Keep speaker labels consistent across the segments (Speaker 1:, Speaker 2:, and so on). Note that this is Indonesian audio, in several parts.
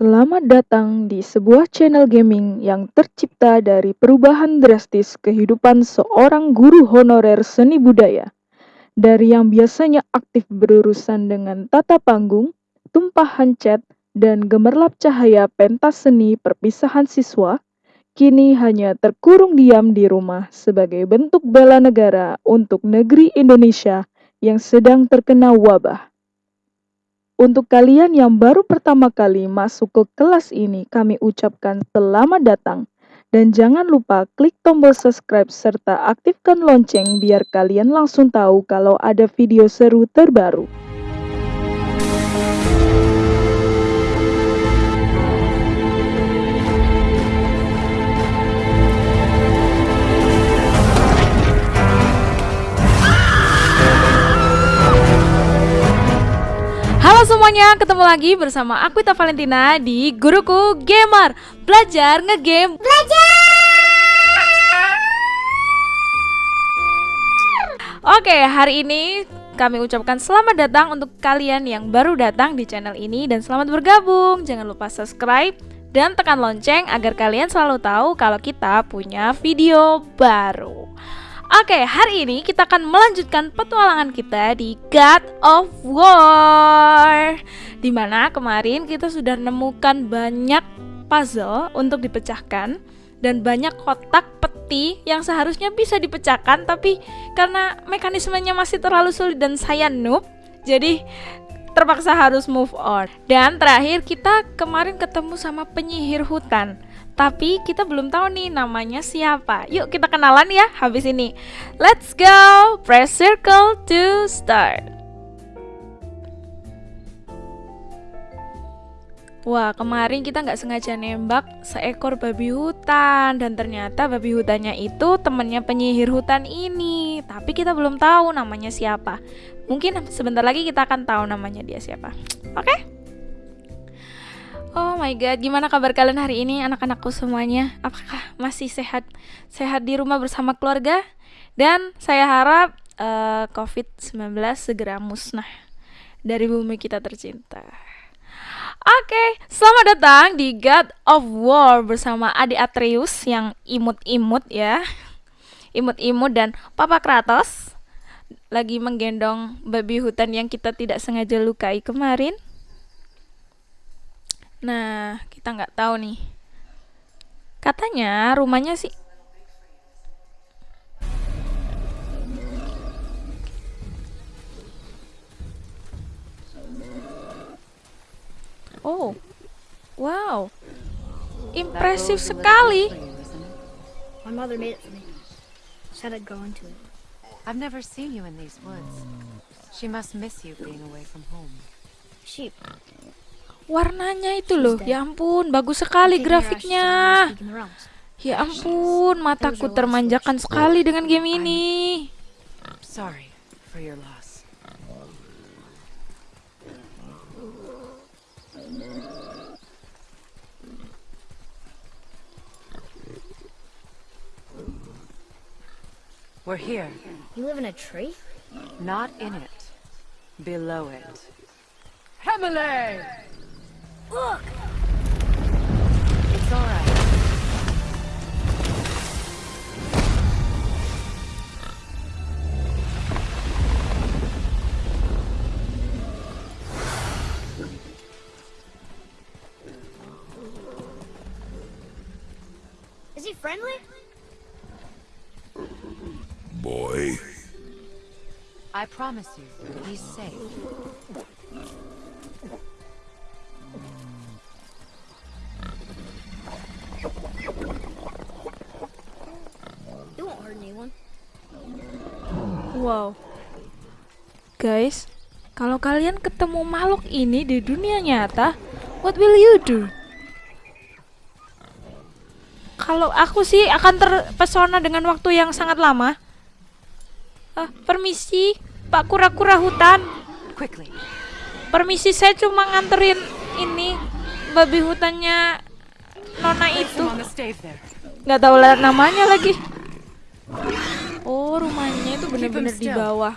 Speaker 1: Selamat datang di sebuah channel gaming yang tercipta dari perubahan drastis kehidupan seorang guru honorer seni budaya. Dari yang biasanya aktif berurusan dengan tata panggung, tumpahan cat, dan gemerlap cahaya pentas seni perpisahan siswa, kini hanya terkurung diam di rumah sebagai bentuk bela negara untuk negeri Indonesia yang sedang terkena wabah. Untuk kalian yang baru pertama kali masuk ke kelas ini, kami ucapkan selamat datang. Dan jangan lupa klik tombol subscribe serta aktifkan lonceng biar kalian langsung tahu kalau ada video seru terbaru.
Speaker 2: Halo semuanya, ketemu lagi bersama aku Ita Valentina di Guruku Gamer. Belajar ngegame. Belajar! Oke, hari ini kami ucapkan selamat datang untuk kalian yang baru datang di channel ini Dan selamat bergabung, jangan lupa subscribe dan tekan lonceng agar kalian selalu tahu kalau kita punya video baru Oke, hari ini kita akan melanjutkan petualangan kita di God of War Di mana kemarin kita sudah menemukan banyak puzzle untuk dipecahkan Dan banyak kotak peti yang seharusnya bisa dipecahkan Tapi karena mekanismenya masih terlalu sulit dan saya noob Jadi terpaksa harus move on. Dan terakhir kita kemarin ketemu sama penyihir hutan tapi kita belum tahu nih namanya siapa. Yuk kita kenalan ya habis ini. Let's go. Press circle to start. Wah kemarin kita nggak sengaja nembak seekor babi hutan dan ternyata babi hutannya itu temennya penyihir hutan ini. Tapi kita belum tahu namanya siapa. Mungkin sebentar lagi kita akan tahu namanya dia siapa. Oke? Okay? Oh my god, gimana kabar kalian hari ini anak-anakku semuanya? Apakah masih sehat sehat di rumah bersama keluarga? Dan saya harap uh, COVID-19 segera musnah dari bumi kita tercinta. Oke, okay, selamat datang di God of War bersama Adi Atreus yang imut-imut ya. Imut-imut dan Papa Kratos lagi menggendong babi hutan yang kita tidak sengaja lukai kemarin. Nah, kita nggak tahu nih. Katanya rumahnya sih Oh, wow, impresif sekali.
Speaker 3: My mother made it for me. Said I'd grow into it.
Speaker 4: I've never seen you in these woods. She must miss you being away from home.
Speaker 3: Sheep.
Speaker 2: Warnanya itu loh, ya ampun, bagus sekali grafiknya. Ya ampun, mataku termanjakan sekali dengan game ini.
Speaker 4: Sorry for your loss. We're here.
Speaker 3: You live in a tree?
Speaker 4: Not in it. Below it. Hemele!
Speaker 3: Look!
Speaker 4: It's alright.
Speaker 3: Is he friendly?
Speaker 5: Boy.
Speaker 4: I promise you, he's safe.
Speaker 3: He won't hurt anyone.
Speaker 2: Wow. Guys, kalau kalian ketemu makhluk ini di dunia nyata, what will you do? Kalau aku sih akan terpesona dengan waktu yang sangat lama. Ah, permisi, Pak kura-kura hutan.
Speaker 4: Quickly.
Speaker 2: Permisi, saya cuma nganterin ini babi hutannya Nona itu. Nggak tahu lah namanya lagi. Oh, rumahnya itu bener-bener di bawah.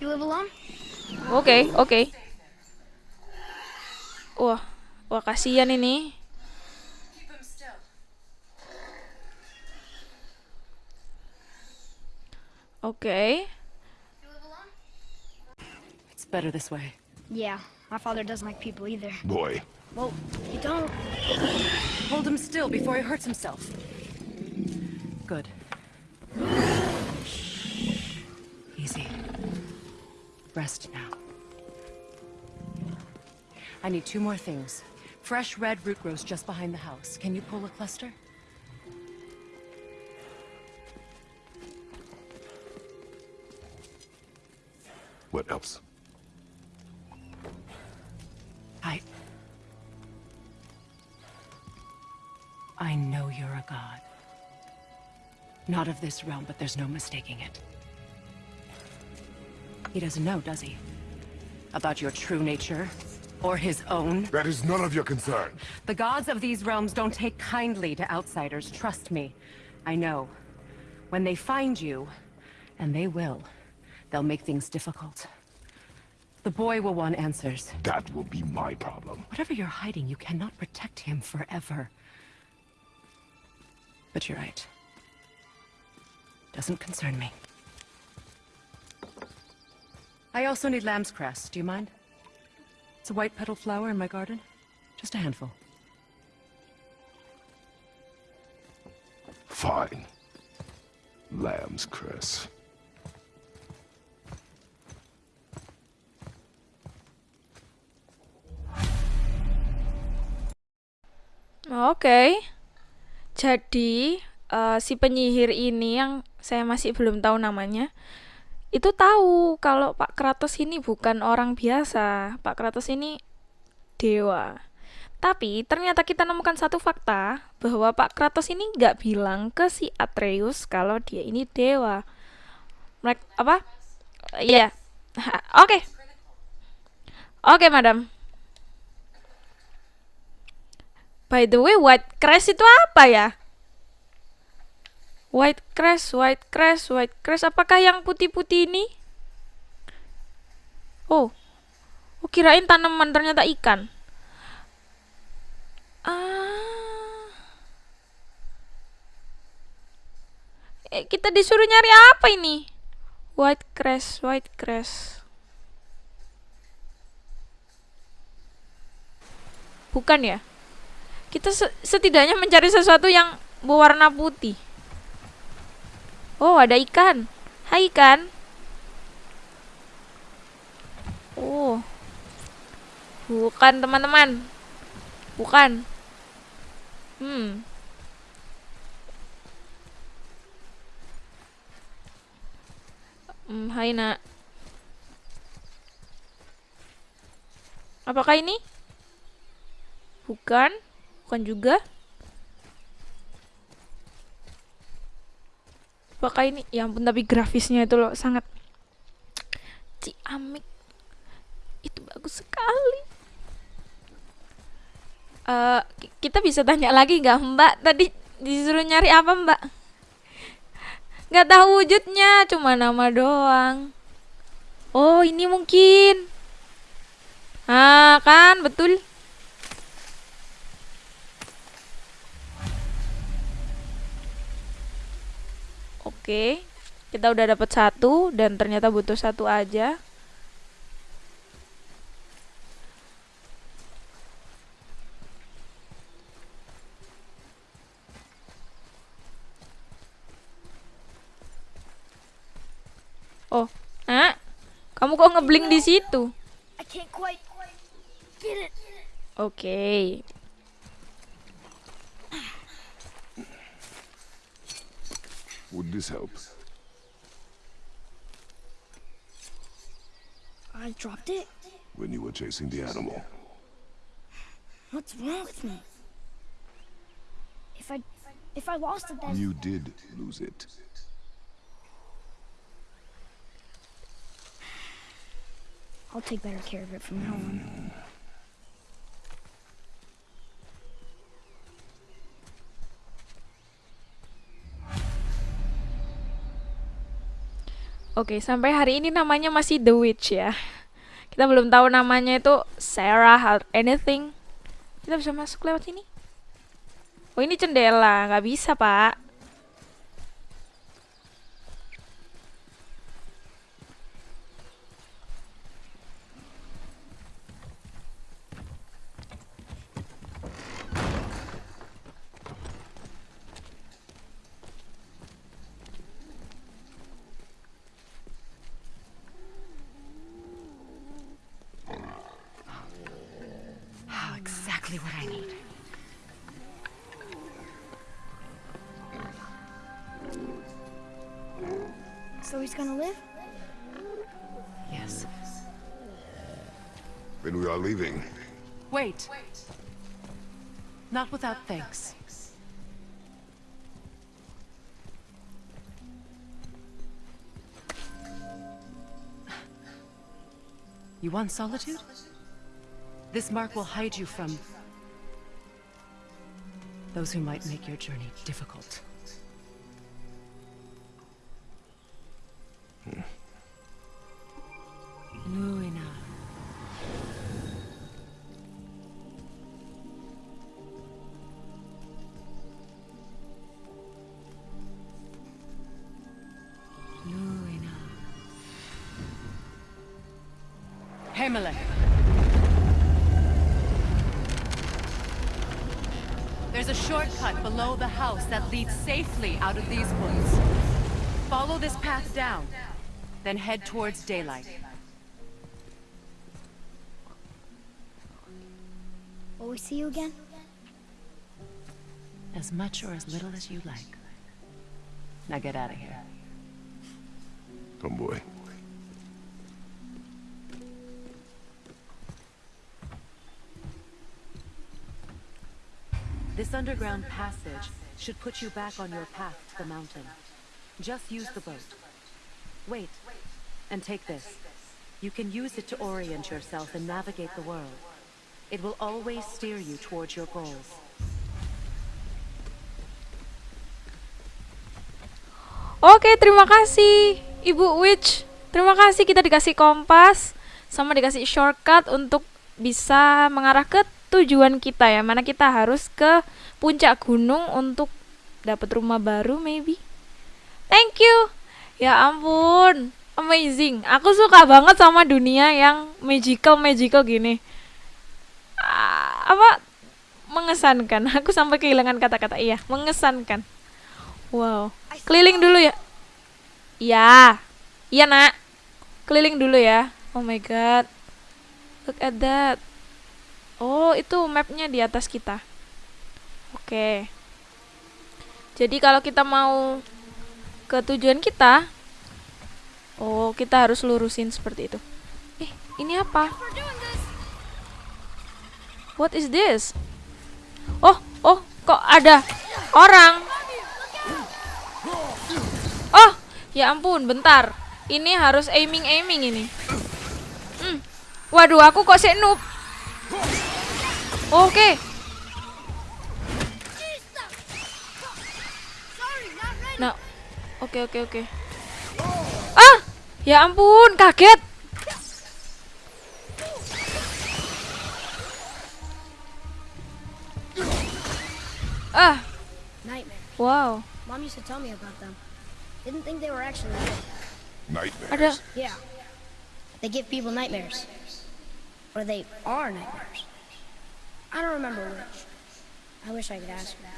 Speaker 3: You live alone?
Speaker 2: Oke, oke. Wah, wah kasihan ini. Oke.
Speaker 4: It's better this way.
Speaker 3: Yeah, my father doesn't like people either.
Speaker 5: Boy.
Speaker 3: Well, you don't.
Speaker 4: Hold him still before he hurts himself. Good. Easy. Rest now. I need two more things. Fresh red root grows just behind the house. Can you pull a cluster?
Speaker 5: What else?
Speaker 4: A god. Not of this realm, but there's no mistaking it. He doesn't know, does he? About your true nature? Or his own?
Speaker 5: That is none of your concern.
Speaker 4: The gods of these realms don't take kindly to outsiders, trust me. I know. When they find you, and they will, they'll make things difficult. The boy will want answers.
Speaker 5: That will be my problem.
Speaker 4: Whatever you're hiding, you cannot protect him forever. But you're right. Doesn't concern me. I also need lamb's cress. Do you mind? It's a white petal flower in my garden. Just a handful.
Speaker 5: Fine. Lamb's cress.
Speaker 2: Oke. Jadi eh, si penyihir ini yang saya masih belum tahu namanya itu tahu kalau Pak Kratos ini bukan orang biasa. Pak Kratos ini dewa. Tapi ternyata kita nemukan satu fakta bahwa Pak Kratos ini nggak bilang ke si Atreus kalau dia ini dewa. Mereka apa? Iya. Ha, Oke. Oke, Madam. By the way, white crash itu apa ya? White crash, white crash, white crash. Apakah yang putih-putih ini? Oh. Oh, kirain tanaman ternyata ikan. Ah. Eh, kita disuruh nyari apa ini? White crash, white crash. Bukan ya? Kita se- setidaknya mencari sesuatu yang berwarna putih. Oh, ada ikan. Hai ikan. Oh. Bukan, teman-teman. Bukan. Hmm. Hmm, hai nak. Apakah ini? Bukan. Bukan juga. Apakah ini? Ya ampun, tapi grafisnya itu loh sangat ciamik. Itu bagus sekali. Ki- kita bisa tanya lagi nggak Mbak? Tadi disuruh nyari apa Mbak? Nggak tahu wujudnya, cuma nama doang. Oh, ini mungkin. Ah, kan betul. Oke, kita udah dapat satu dan ternyata butuh satu aja. Oh, ah, kamu kok ngebling di situ?
Speaker 3: I can't
Speaker 5: Would this help?
Speaker 3: I dropped it.
Speaker 5: When you were chasing the animal.
Speaker 3: What's wrong with me? If I if I lost it then
Speaker 5: You did lose it.
Speaker 3: I'll take better care of it from now on.
Speaker 2: Oke, sampai hari ini namanya masih The Witch ya. Kita belum tahu namanya itu Sarah or anything. Kita bisa masuk lewat sini? Oh ini jendela, nggak bisa pak.
Speaker 4: Want solitude? This mark will hide you from those who might make your journey difficult. Himalay. There's a shortcut below the house that leads safely out of these woods. Follow this path down, then head towards daylight.
Speaker 3: Will we see you again?
Speaker 4: As much or as little as you like. Now get out of here.
Speaker 5: Tomboy.
Speaker 4: This underground passage should put you back on your path to the mountain. Just use the boat. Wait, and take this. You can use it to orient yourself and navigate the world. It will always steer you towards your goals.
Speaker 2: Oke, terima kasih Ibu Witch. Terima kasih kita dikasih kompas sama dikasih shortcut untuk bisa mengarah ke tujuan kita ya. Mana kita harus ke puncak gunung untuk dapat rumah baru maybe. Thank you. Ya ampun, amazing. Aku suka banget sama dunia yang magical magical gini. Ah, apa mengesankan. Aku sampai kehilangan kata-kata. Iya, mengesankan. Wow. Keliling dulu ya. Iya. Iya, Nak. Keliling dulu ya. Oh my god. Look at that. Oh, itu mapnya di atas kita. Oke. Jadi kalau kita mau ke tujuan kita, oh, kita harus lurusin seperti itu. Eh, ini apa? What is this? Oh, oh, kok ada orang? Oh, ya ampun, bentar. Ini harus aiming-aiming ini. Hmm. Waduh, aku kok sih noob. Oke. Nah, oke oke oke. Ah, ya ampun, kaget. Ah,
Speaker 3: Nightmare.
Speaker 2: wow.
Speaker 3: Mom used to tell me about them. Didn't think they were actually real.
Speaker 5: Nightmares.
Speaker 2: Ada
Speaker 3: Yeah. They give people nightmares. Or they are nightmares. I don't remember which. I wish I could ask her.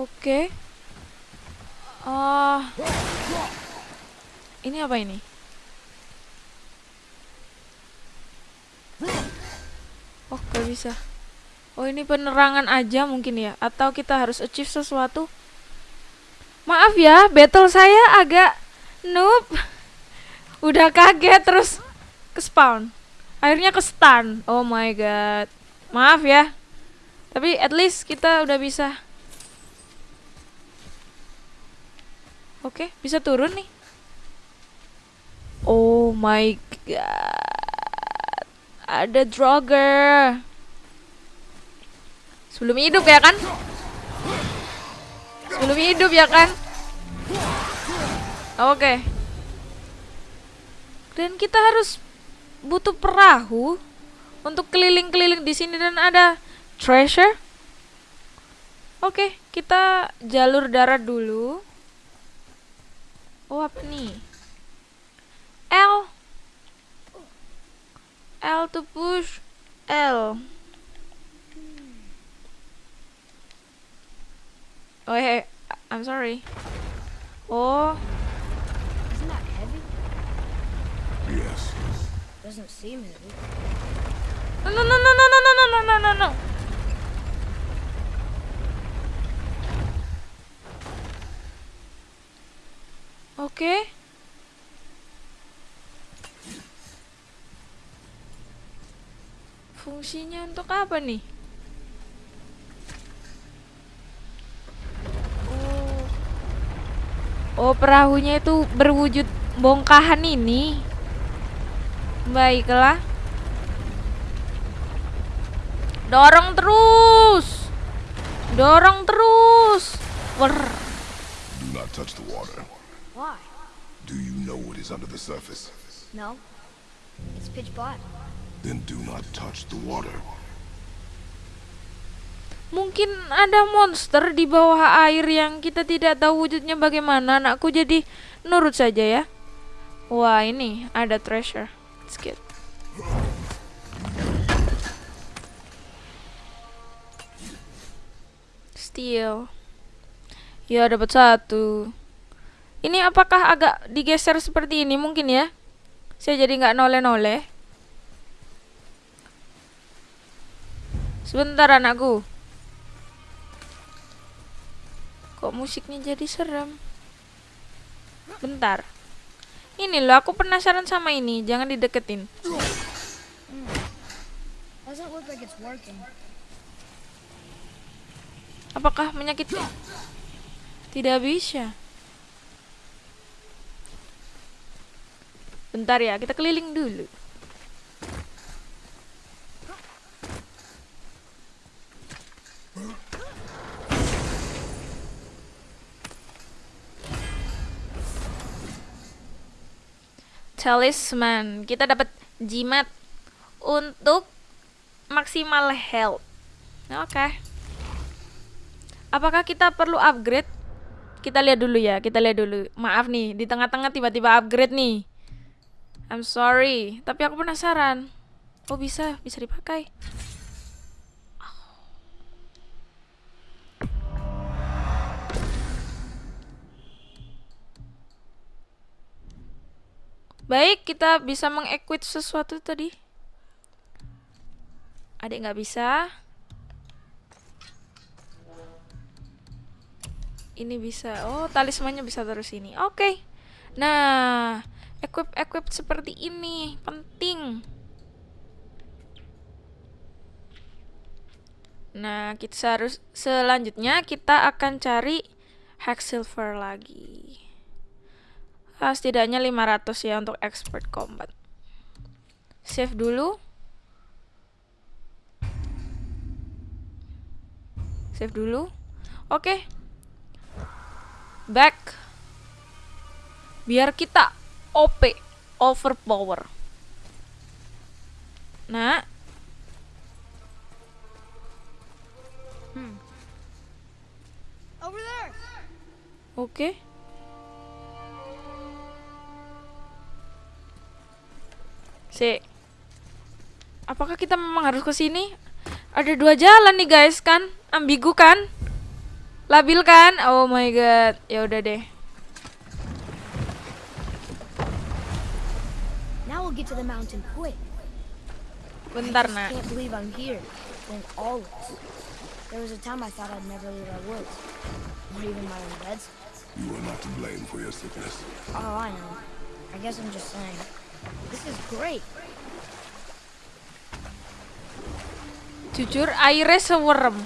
Speaker 2: Oke. Ah. ini apa ini? Oh, gak bisa. Oh, ini penerangan aja mungkin ya atau kita harus achieve sesuatu? Maaf ya, battle saya agak noob. Udah kaget terus ke spawn. Akhirnya ke stun. Oh my god. Maaf ya. Tapi at least kita udah bisa. Oke, bisa turun nih. Oh my god. Ada Draugr. Sebelum hidup ya kan? Sebelum hidup ya kan? Oke. Dan kita harus butuh perahu untuk keliling-keliling di sini dan ada treasure. Oke, kita jalur darat dulu. Oh, apa nih? L. L to push. L. Oh, hey, I'm sorry. Oh,
Speaker 3: Isn't that heavy?
Speaker 5: Yes.
Speaker 3: Doesn't seem heavy.
Speaker 2: no, no, no, no, no, no, no, no, no, no, no. Oke. Fungsinya untuk apa nih? Oh. Oh, perahunya itu berwujud bongkahan ini. Baiklah. Dorong terus. Dorong terus. Wer.
Speaker 5: Do not touch the water.
Speaker 3: Why?
Speaker 5: Do you know what is under the surface?
Speaker 3: No. It's pitch black.
Speaker 5: Then do not touch the water.
Speaker 2: Mungkin ada monster di bawah air yang kita tidak tahu wujudnya bagaimana. Anakku jadi nurut saja ya. Wah, ini ada treasure. Let's get. Steal. Ya, dapat satu. Ini apakah agak digeser seperti ini mungkin ya? Saya jadi nggak noleh-noleh. Sebentar anakku. Kok musiknya jadi serem? Bentar. Ini loh, aku penasaran sama ini. Jangan dideketin. Apakah menyakiti? Tidak bisa. Bentar ya, kita keliling dulu. Talisman. Kita dapat jimat untuk maksimal health. Oke. Apakah kita perlu upgrade? Kita lihat dulu ya, kita lihat dulu. Maaf nih, di tengah-tengah tiba-tiba upgrade nih. I'm sorry, tapi aku penasaran. Oh bisa, bisa dipakai. Baik, kita bisa mengequip sesuatu tadi. Adik nggak bisa. Ini bisa. Oh, talismannya bisa terus ini. Oke. Nah, equip equip seperti ini penting. Nah, kita harus selanjutnya kita akan cari hack silver lagi. Ah, setidaknya 500 ya untuk expert combat. Save dulu. Save dulu. Oke. Back. Biar kita OP, overpower. Nah,
Speaker 3: Over there!
Speaker 2: oke. Si. Apakah kita memang harus ke sini? Ada dua jalan nih guys kan? Ambigu kan? Labil kan? Oh my god. Ya udah deh.
Speaker 3: Now we'll get to the mountain quick.
Speaker 2: Bentar, Nak.
Speaker 3: can't believe I'm here. In all this. There was a time I thought I'd never leave our woods. Not even my own beds.
Speaker 5: You are not to blame for your sickness.
Speaker 3: Oh, I know. I guess I'm just saying. This is great.
Speaker 2: Jujur airnya sewerem.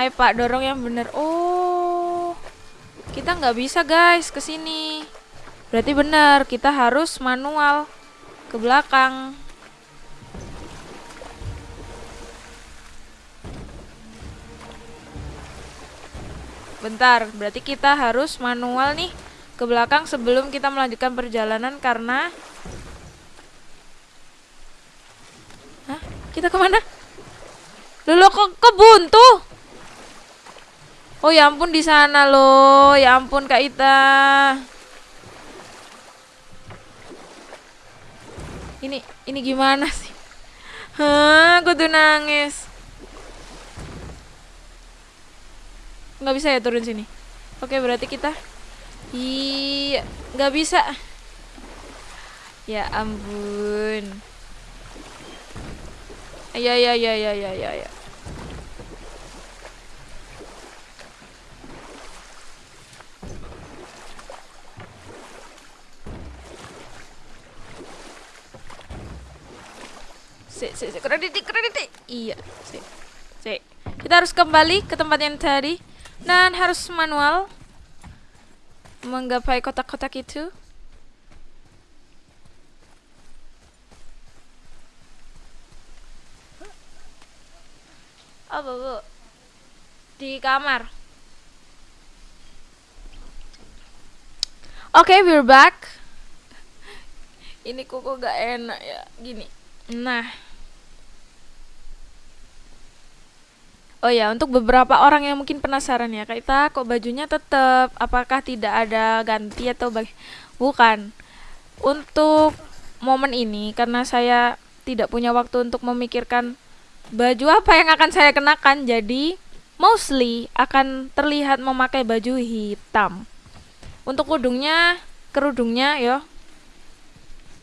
Speaker 2: Ayo Pak dorong yang bener. Oh, kita nggak bisa guys ke sini. Berarti benar kita harus manual ke belakang. Bentar, berarti kita harus manual nih ke belakang sebelum kita melanjutkan perjalanan karena Hah? Kita ke mana? Loh, kok, kok buntu? Oh ya ampun di sana loh, ya ampun Kak Ita. Ini ini gimana sih? Hah, aku tuh nangis. Nggak bisa ya turun sini. Oke, berarti kita Iya, nggak bisa. Ya ampun. Ya ya ya ya ya ya ya. Si, si, si, krediti, krediti. Iya, si, si. Kita harus kembali ke tempat yang tadi dan harus manual menggapai kotak-kotak itu. Oh, bu, bu. Di kamar. Oke, okay, we're back. Ini kuku gak enak ya, gini. Nah. Oh ya, untuk beberapa orang yang mungkin penasaran ya, kita kok bajunya tetap apakah tidak ada ganti atau bagi bukan. Untuk momen ini karena saya tidak punya waktu untuk memikirkan baju apa yang akan saya kenakan, jadi mostly akan terlihat memakai baju hitam. Untuk kerudungnya, kerudungnya yo.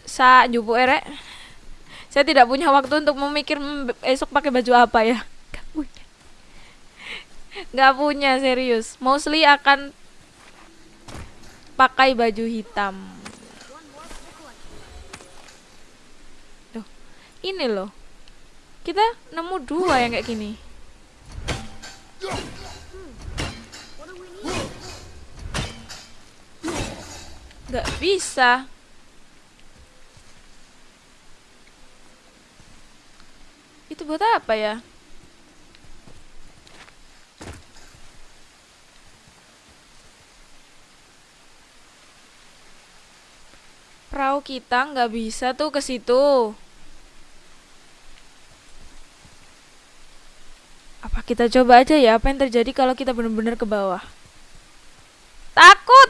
Speaker 2: Sa jubu erek. Saya tidak punya waktu untuk memikir esok pakai baju apa ya. Nggak punya. Serius. Mostly akan pakai baju hitam. Tuh, ini loh kita nemu dua yang kayak gini. Nggak bisa. Itu buat apa ya? Perahu kita nggak bisa tuh ke situ. Apa kita coba aja ya apa yang terjadi kalau kita benar-benar ke bawah? Takut.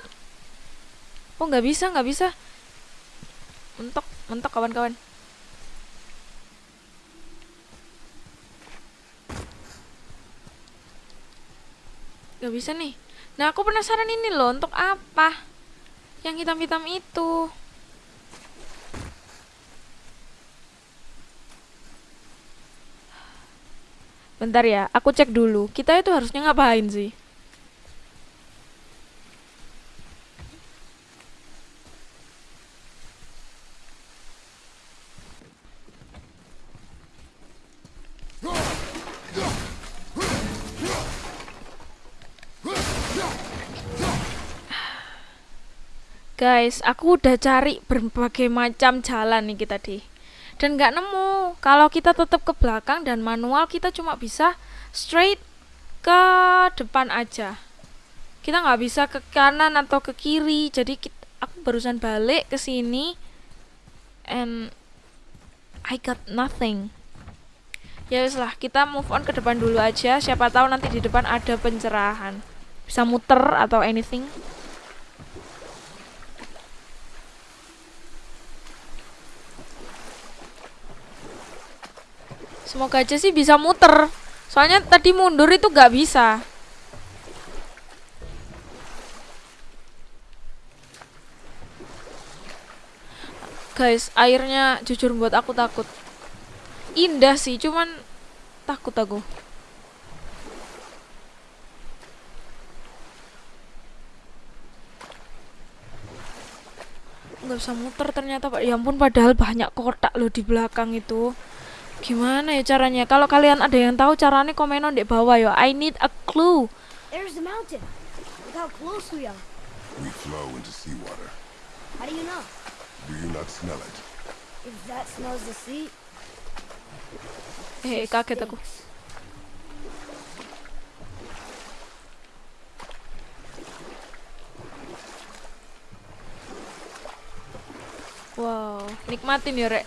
Speaker 2: Oh nggak bisa nggak bisa. Mentok mentok kawan-kawan. Gak bisa nih. Nah aku penasaran ini loh untuk apa? Yang hitam-hitam itu. Bentar ya, aku cek dulu. Kita itu harusnya ngapain sih? Guys, aku udah cari berbagai macam jalan nih kita di dan nggak nemu. Kalau kita tetap ke belakang dan manual kita cuma bisa straight ke depan aja. Kita nggak bisa ke kanan atau ke kiri. Jadi kita, aku barusan balik ke sini and I got nothing. Ya lah kita move on ke depan dulu aja. Siapa tahu nanti di depan ada pencerahan. Bisa muter atau anything Semoga aja sih bisa muter. Soalnya tadi mundur itu gak bisa. Guys, airnya jujur buat aku takut. Indah sih, cuman takut aku. nggak bisa muter ternyata pak ya ampun padahal banyak kotak loh di belakang itu Gimana ya caranya? Kalau kalian ada yang tahu caranya komen di bawah ya. I need a clue.
Speaker 3: There's the mountain. Look how close we are.
Speaker 5: We flow into seawater.
Speaker 3: How do you know?
Speaker 5: Do you not smell it?
Speaker 3: If that smells the sea,
Speaker 2: Eh, kaget aku. Wow, nikmatin ya, Rek.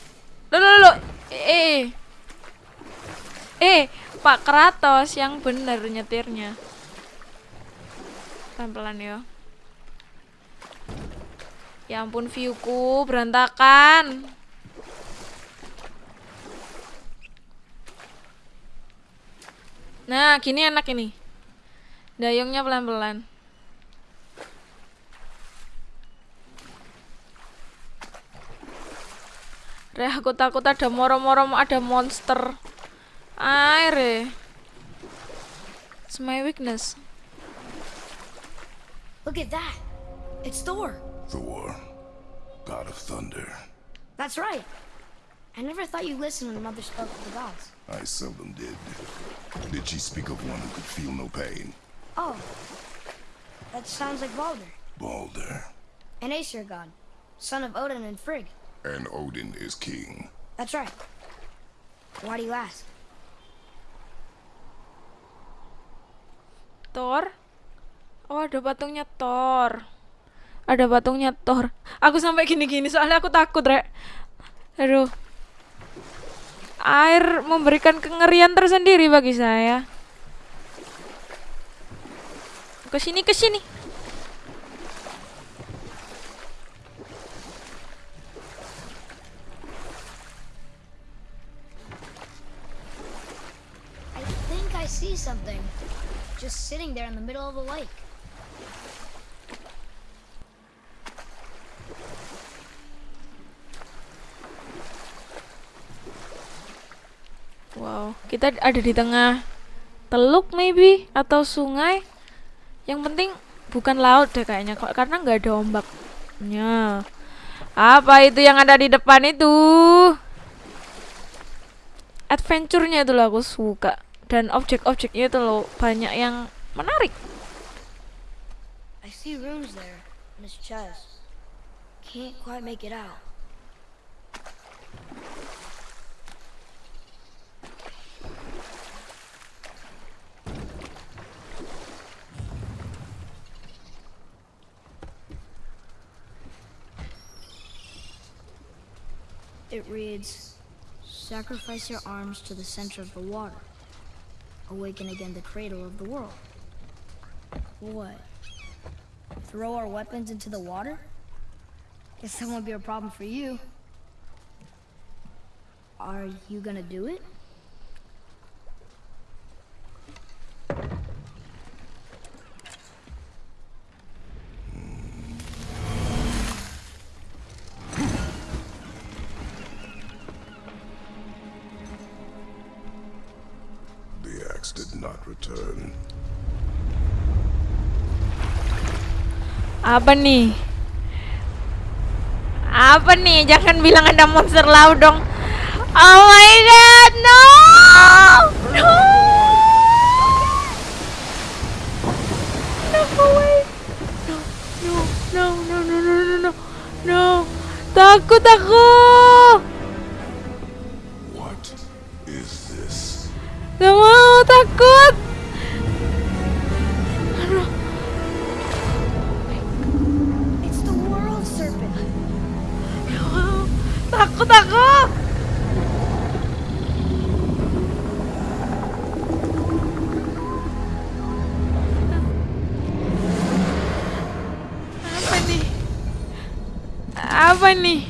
Speaker 2: Lo lo lo. Eh. Eh, Pak Kratos yang bener nyetirnya. Pelan-pelan ya. Ya ampun viewku berantakan. Nah, gini enak ini. Dayungnya pelan-pelan. Reh, aku takut ada moro-moro ada monster. Air. eh. It's my weakness.
Speaker 3: Look at that. It's Thor.
Speaker 5: Thor, god of thunder.
Speaker 3: That's right. I never thought you listened when Mother spoke of the gods.
Speaker 5: I seldom did. Did she speak of one who could feel no pain?
Speaker 3: Oh. That sounds like Balder,
Speaker 5: Balder.
Speaker 3: an Aesir god, son of Odin and Frigg.
Speaker 5: And Odin is king.
Speaker 3: That's right. Why do you ask?
Speaker 2: Thor? Oh, ada patungnya Thor. Ada patungnya Thor. Aku sampai gini-gini soalnya aku takut, Rek. Aduh. Air memberikan kengerian tersendiri bagi saya. Ke sini, ke sini.
Speaker 3: Something. Just sitting there in the middle of a lake.
Speaker 2: Wow, kita ada di tengah teluk maybe atau sungai. Yang penting bukan laut deh kayaknya kok karena nggak ada ombaknya. Apa itu yang ada di depan itu? Adventure-nya itu aku suka dan objek-objeknya itu loh banyak yang menarik.
Speaker 3: I see runes there in his chest. Can't quite make it out. It reads, Sacrifice your arms to the center of the water. Awaken again the cradle of the world. What? Throw our weapons into the water? Guess that won't be a problem for you. Are you gonna do it?
Speaker 5: return.
Speaker 2: Apa nih? Apa nih? Jangan bilang ada monster laut dong. Oh my god, no! No! No way. No, no, no, no, no, no, no. No. Takut aku. Takut.
Speaker 3: It's the world serpent.
Speaker 2: Takut aku. Apa nih? Apa nih?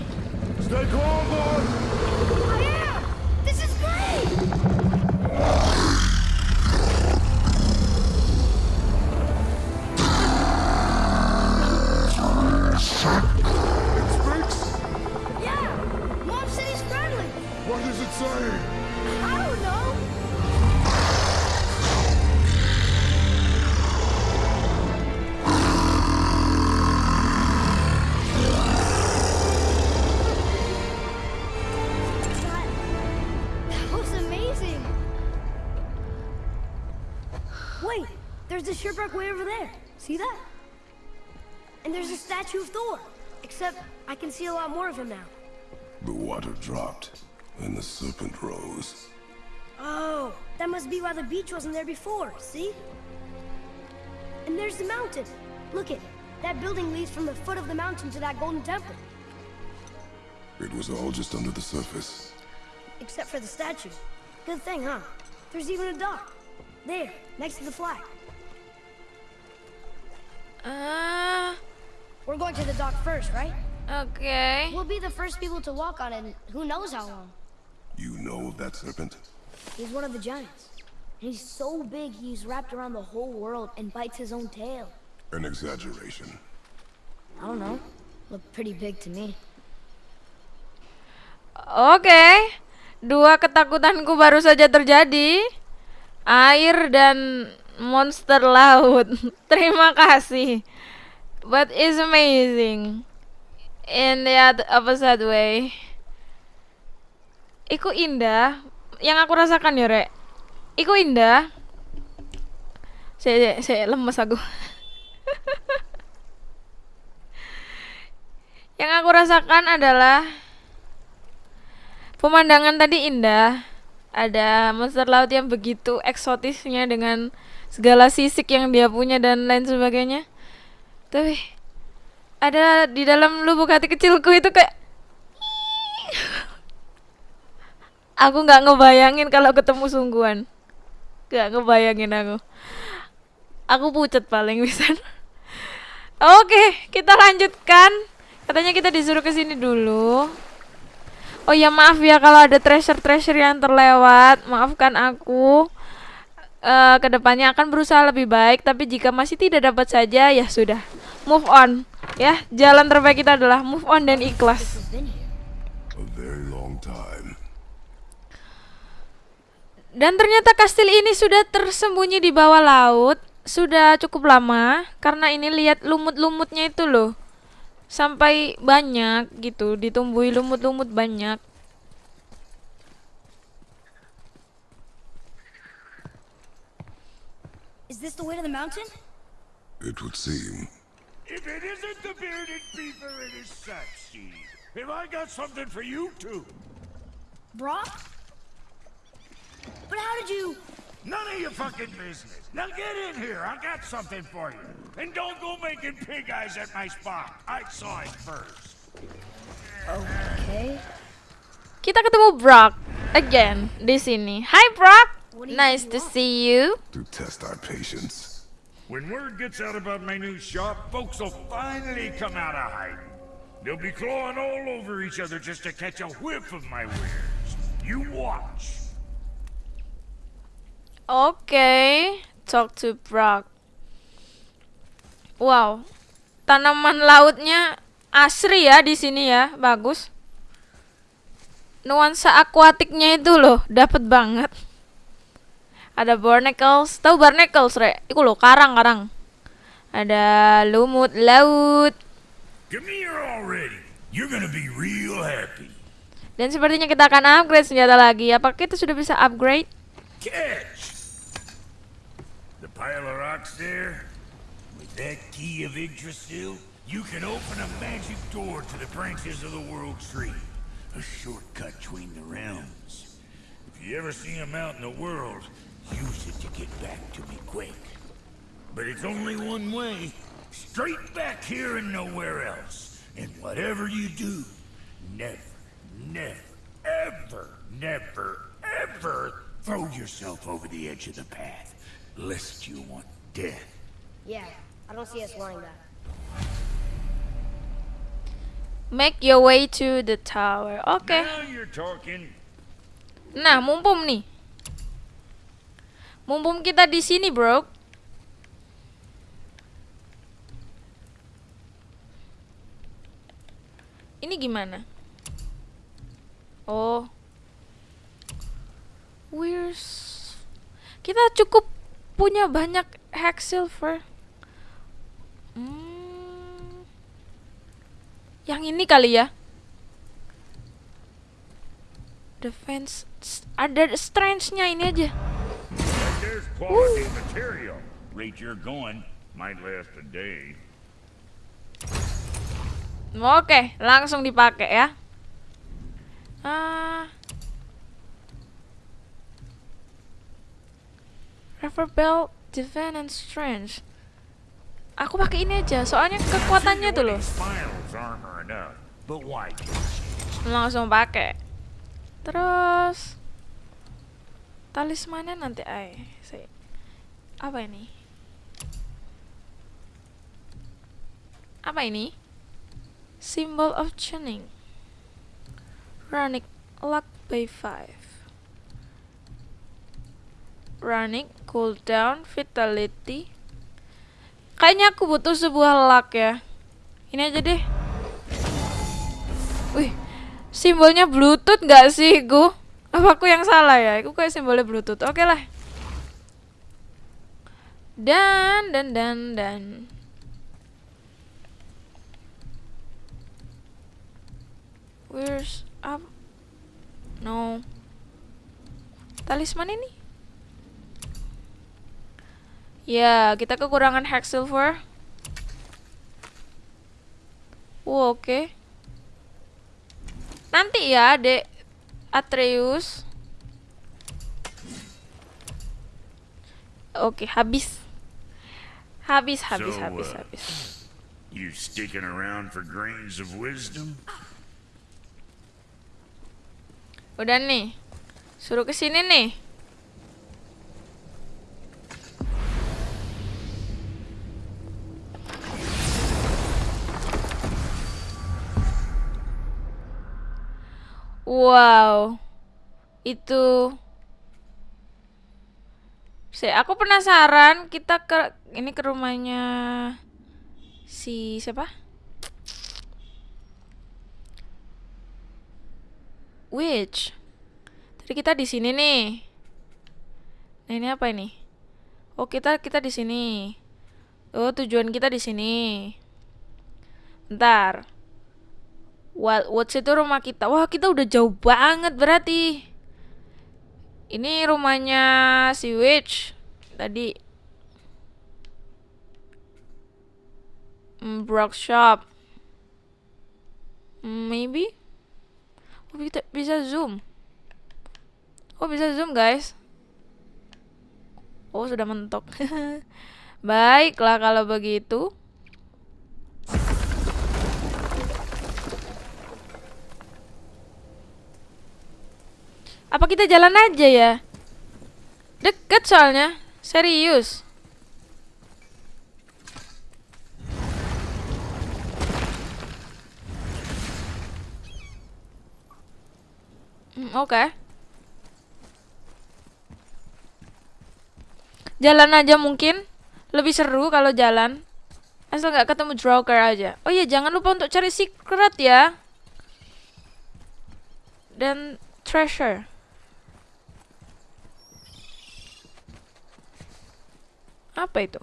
Speaker 3: Shipwreck way over there. See that? And there's a statue of Thor. Except I can see a lot more of him now.
Speaker 5: The water dropped, and the serpent rose.
Speaker 3: Oh, that must be why the beach wasn't there before, see? And there's the mountain. Look it. That building leads from the foot of the mountain to that golden temple.
Speaker 5: It was all just under the surface.
Speaker 3: Except for the statue. Good thing, huh? There's even a dock. There, next to the flag.
Speaker 2: Ah,
Speaker 3: We're going to the dock first, right?
Speaker 2: Okay.
Speaker 3: We'll be the first people to walk on it in who knows how long.
Speaker 5: You know of that serpent?
Speaker 3: He's one of the giants. He's so big he's wrapped around the whole world and bites his own tail.
Speaker 5: An exaggeration.
Speaker 3: I don't know. Looked pretty big to me.
Speaker 2: Oke. Dua ketakutanku baru saja terjadi. Air dan monster laut. Terima kasih. But it's amazing. In the opposite way. Iku indah. Yang aku rasakan ya, Rek. Iku indah. Saya, saya lemes aku. Yang aku rasakan adalah pemandangan tadi indah. Ada monster laut yang begitu eksotisnya dengan segala sisik yang dia punya dan lain sebagainya. Tapi ada di dalam lubuk hati kecilku itu kayak aku nggak ngebayangin kalau ketemu sungguhan. Nggak ngebayangin aku. Aku pucet paling bisa. Oke kita lanjutkan. Katanya kita disuruh ke sini dulu. Oh ya maaf ya kalau ada treasure treasure yang terlewat. Maafkan aku Eh ke depannya akan berusaha lebih baik tapi jika masih tidak dapat saja ya sudah move on ya jalan terbaik kita adalah move on dan ikhlas. Dan ternyata kastil ini sudah tersembunyi di bawah laut sudah cukup lama karena ini lihat lumut-lumutnya itu loh. Sampai banyak gitu, ditumbuhi lumut-lumut banyak.
Speaker 3: Is this the way to the mountain?
Speaker 5: It would seem.
Speaker 6: If it isn't the bearded beaver, it is Sackseed. Have I got something for you too?
Speaker 3: Brock? But how did you...
Speaker 6: None of your fucking business. Now get in here. I got something for you. And don't go making pig eyes at my spot. I saw it first.
Speaker 3: Okay.
Speaker 2: Kita ketemu Brock again di sini. Hi Brock,
Speaker 3: What do you
Speaker 2: nice to see you.
Speaker 5: To test our patience.
Speaker 6: When word gets out about my new shop, folks will finally come out of hiding. They'll be clawing all over each other just to catch a whiff of my wares. You watch.
Speaker 2: Oke, talk to Brock. Wow, tanaman lautnya asri ya di sini ya, bagus. Nuansa akuatiknya itu loh, dapet banget. Ada barnacles, tahu barnacles, Re? Iku loh, karang-karang. Ada lumut laut. Dan sepertinya kita akan upgrade senjata lagi. Apakah kita sudah bisa upgrade?
Speaker 6: Catch! The pile of rocks there? With that key of Yggdrasil, you can open a magic door to the branches of the World Tree. A shortcut between the realms. If you ever see him out in the world, use it to get back to me quick. But it's only one way. Straight back here and nowhere else. And whatever you do, never, never, ever, never, ever throw yourself over the edge of the path. Lest you want death.
Speaker 3: Yeah, I don't see us wanting that.
Speaker 2: Make your way to the tower. Okay.
Speaker 6: Now you're talking.
Speaker 2: Nah, mumpung nih. Mumpung kita di sini, bro. Ini gimana? Oh. Where's Kita cukup punya banyak hack silver. Hmm. Yang ini kali ya. Defense ada strange-nya ini aja.
Speaker 6: There's quality material. Rate you're going might last a day.
Speaker 2: Oke, langsung dipakai ya. Ah. Refer Bell, Divine and Strange. Aku pakai ini aja, soalnya kekuatannya tuh loh. Langsung pakai. Terus talismannya nanti ay. Apa ini? Apa ini? Symbol of tuning. Runic luck by 5. Runic cooldown vitality. Kayaknya aku butuh sebuah luck ya. Ini aja deh. Wih, simbolnya Bluetooth nggak sih, Gu? Apa aku yang salah ya? Aku kayak simbolnya Bluetooth. Oke lah. Dan dan dan dan. Where's up? No. Talisman ini? Ya, kita kekurangan Hex Silver. Oh, oke. Nanti ya, Dek Atreus. Oke, habis. Habis, habis,
Speaker 6: So,
Speaker 2: habis,
Speaker 6: uh,
Speaker 2: habis.
Speaker 6: You sticking around for grains of wisdom?
Speaker 2: Udah nih. Suruh ke sini nih. Wow. Itu saya aku penasaran kita ke ini ke rumahnya si siapa? Witch. Tadi kita di sini nih. Nah, ini apa ini? Oh, kita kita di sini. Oh, tujuan kita di sini. Bentar. Wild Woods itu rumah kita. Wah, kita udah jauh banget berarti. Ini rumahnya si Witch tadi. Hmm, Brock Shop. Hmm, Maybe. Oh, kita bisa zoom. Oh, bisa zoom, guys. Oh, sudah mentok. Baiklah kalau begitu. Apa kita jalan aja ya? Deket soalnya. Serius. Hmm, Oke. Jalan aja mungkin lebih seru kalau jalan. Asal nggak ketemu Joker aja. Oh iya, jangan lupa untuk cari secret ya. Dan treasure. Apa itu?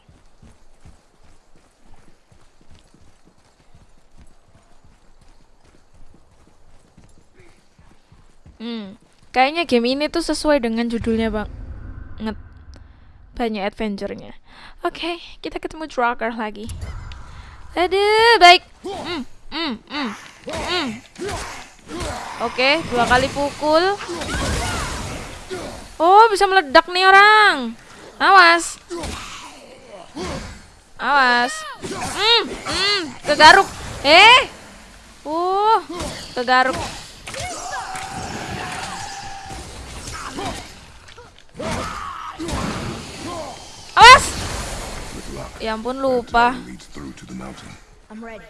Speaker 2: Hmm, kayaknya game ini tuh sesuai dengan judulnya banget. Banyak adventure-nya. Oke, kita ketemu Drakkar lagi. Aduh, baik. Hmm, hmm, hmm, hmm. Oke, dua kali pukul. Oh, bisa meledak nih orang. Awas. Awas. Hmm, hmm, kegaruk. Eh. Uh, kegaruk. Awas. Ya ampun lupa.
Speaker 3: I'm ready.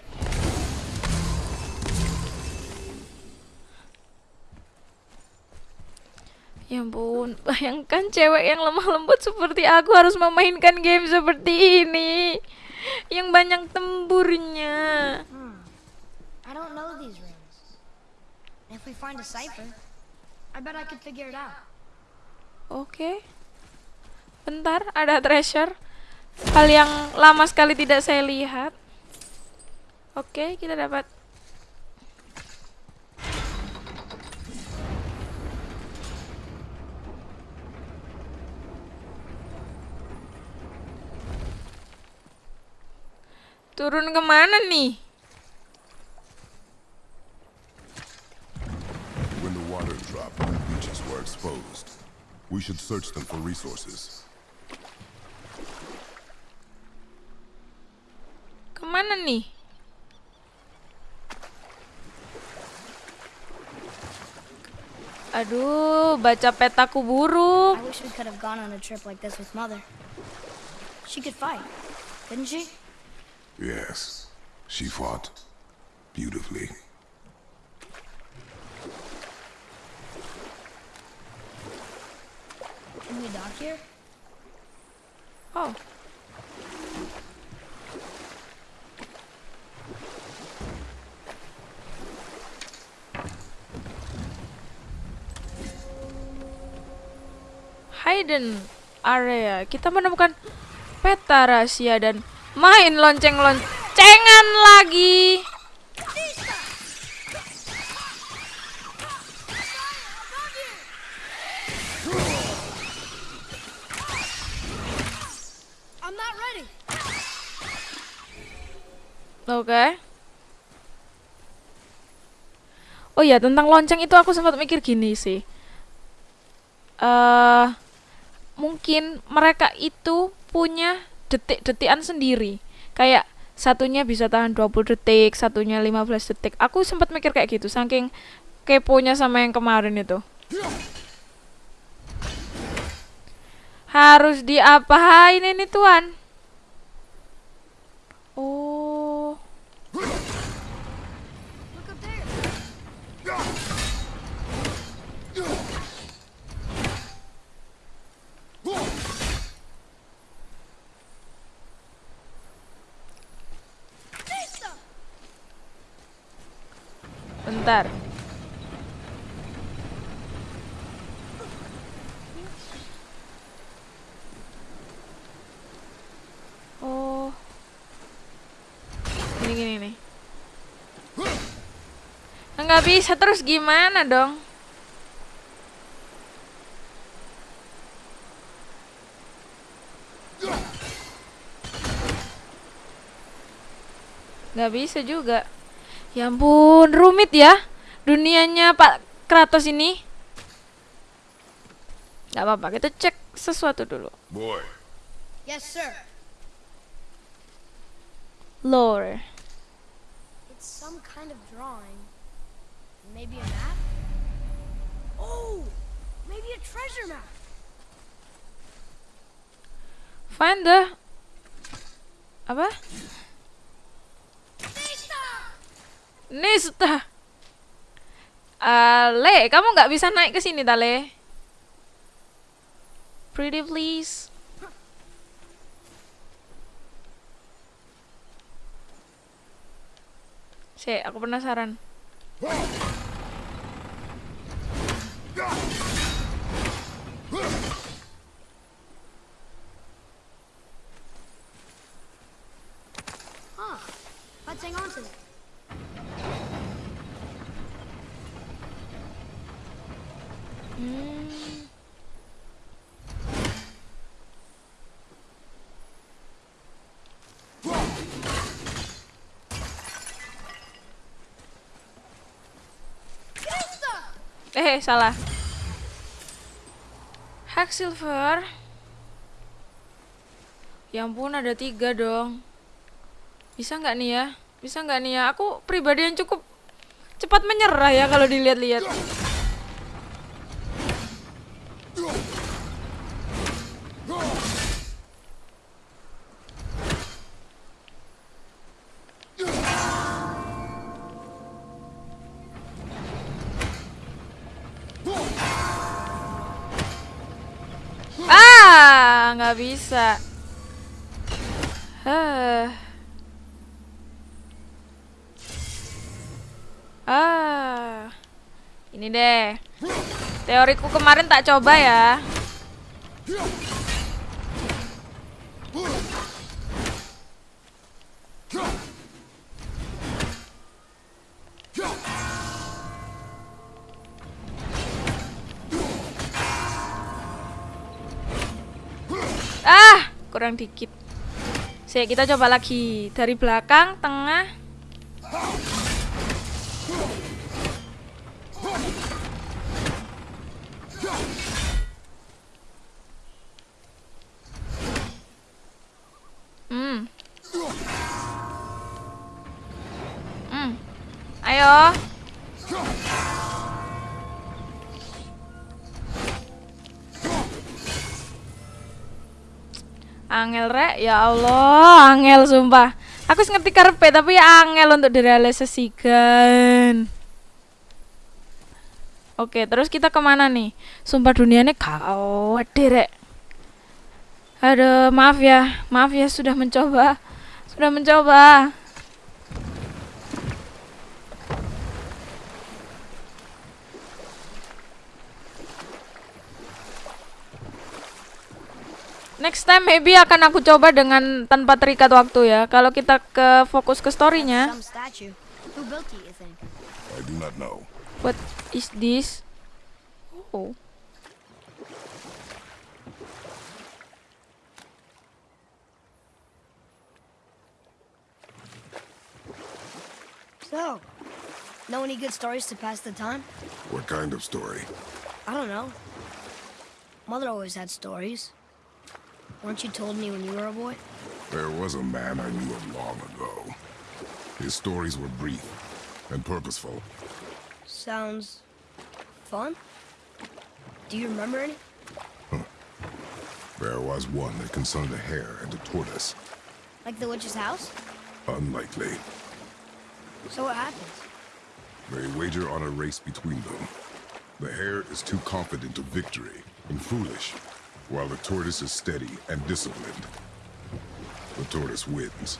Speaker 2: Ya ampun, bayangkan cewek yang lemah lembut seperti aku harus memainkan game seperti ini. Yang banyak temburnya.
Speaker 3: I don't know these rings. If we find a cipher, I bet I could figure it out.
Speaker 2: Oke. Bentar, ada treasure. Hal yang lama sekali tidak saya lihat. Oke, kita dapat Turun ke mana nih?
Speaker 5: When the water dropped, new beaches were exposed. We should search them for resources.
Speaker 2: Ke mana nih? Aduh, baca petaku buruk.
Speaker 3: I wish we could have gone on a trip like this with Mother. She could fight, couldn't she?
Speaker 5: Yes, she fought beautifully.
Speaker 3: Can we dock here?
Speaker 2: Oh. Hidden area. Kita menemukan peta rahasia dan main lonceng-loncengan lagi. Oke. Oh iya, tentang lonceng itu aku sempat mikir gini sih. eh mungkin mereka itu punya detik-detikan sendiri. Kayak satunya bisa tahan 20 detik, satunya 15 detik. Aku sempat mikir kayak gitu, saking keponya sama yang kemarin itu. Harus diapain ini tuan? Oh.
Speaker 3: Look up there.
Speaker 2: Bentar. Oh. Gini gini nih. Nggak bisa terus gimana dong? Nggak bisa juga. Ya ampun, rumit ya dunianya Pak Kratos ini. Gak apa-apa, kita cek sesuatu dulu.
Speaker 5: Boy,
Speaker 3: Yes, sir.
Speaker 2: Lore.
Speaker 3: It's some kind of drawing. Maybe a map? Oh, maybe a treasure map.
Speaker 2: Find the apa? Nista. Ale, kamu nggak bisa naik ke sini, Tale. Pretty please. Sih, aku penasaran.
Speaker 3: Huh. Let's hang on to it.
Speaker 2: Hmm. Eh, salah. Hack silver. Ya ampun, ada tiga dong. Bisa nggak nih ya? Bisa nggak nih ya? Aku pribadi yang cukup cepat menyerah ya kalau dilihat-lihat. Bisa. Hah. Ah. Ini deh. Teoriku kemarin tak coba ya. Kurang dikit. Sik, kita coba lagi dari belakang, tengah. Ya Allah, angel sumpah. Aku ngerti karepe tapi ya angel untuk direalisasikan. Oke, terus kita ke mana nih? Sumpah dunianya kawat deh, rek. Aduh, maaf ya, maaf ya sudah mencoba, sudah mencoba. Next time maybe akan aku coba dengan tanpa terikat waktu ya. Kalau kita ke fokus ke storynya.
Speaker 5: I do not know.
Speaker 2: What is this? Oh.
Speaker 3: So, know any good stories to pass the time?
Speaker 5: What kind of story?
Speaker 3: I don't know. Mother always had stories. Weren't you told me when you were a boy?
Speaker 5: There was a man I knew of long ago. His stories were brief and purposeful.
Speaker 3: Sounds fun. Do you remember any?
Speaker 5: There was one that concerned a hare and a tortoise.
Speaker 3: Like the witch's house?
Speaker 5: Unlikely.
Speaker 3: So what happens?
Speaker 5: They wager on a race between them. The hare is too confident of victory and foolish, while the tortoise is steady and disciplined. The tortoise wins.